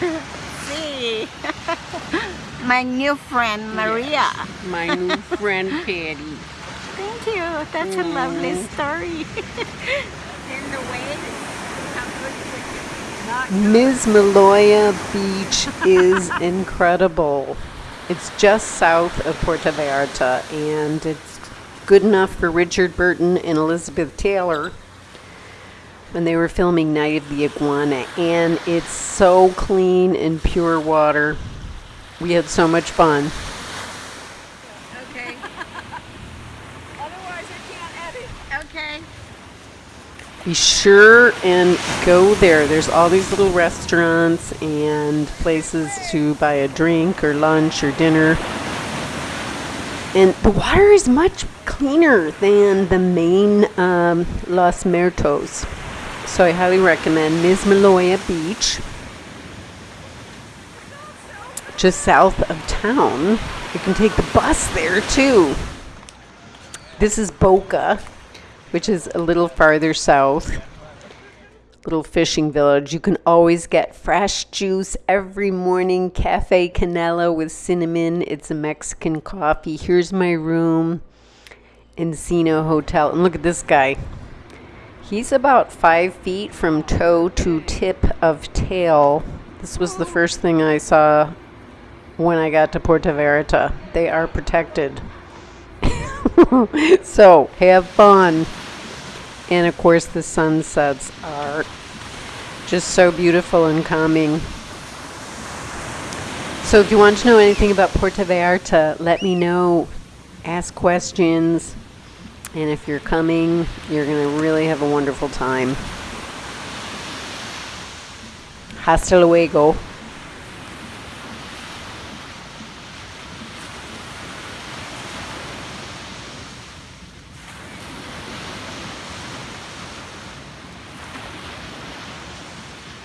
See, my new friend Maria. My new friend Patty. Thank you. That's a lovely mm. story. In the way. Mismaloya Beach is incredible. It's just south of Puerto Vallarta and it's good enough for Richard Burton and Elizabeth Taylor when they were filming Night of the Iguana. And it's so clean and pure water. We had so much fun. Okay. Otherwise, I can't edit. Okay. Be sure and go there. There's all these little restaurants and places to buy a drink or lunch or dinner. And the water is much cleaner than the main um, Los Muertos. So I highly recommend Mismaloya Beach, just south of town. You can take the bus there too. This is Boca, which is a little farther south. Little fishing village. You can always get fresh juice every morning. Cafe Canela with cinnamon. It's a Mexican coffee. Here's my room. Encino Hotel. And look at this guy. He's about five feet from toe to tip of tail. This was the first thing I saw when I got to Puerto Verita. They are protected. so have fun. And of course, the sunsets are just so beautiful and calming. So if you want to know anything about Puerto Vallarta, let me know. Ask questions. And if you're coming, you're going to really have a wonderful time. Hasta luego.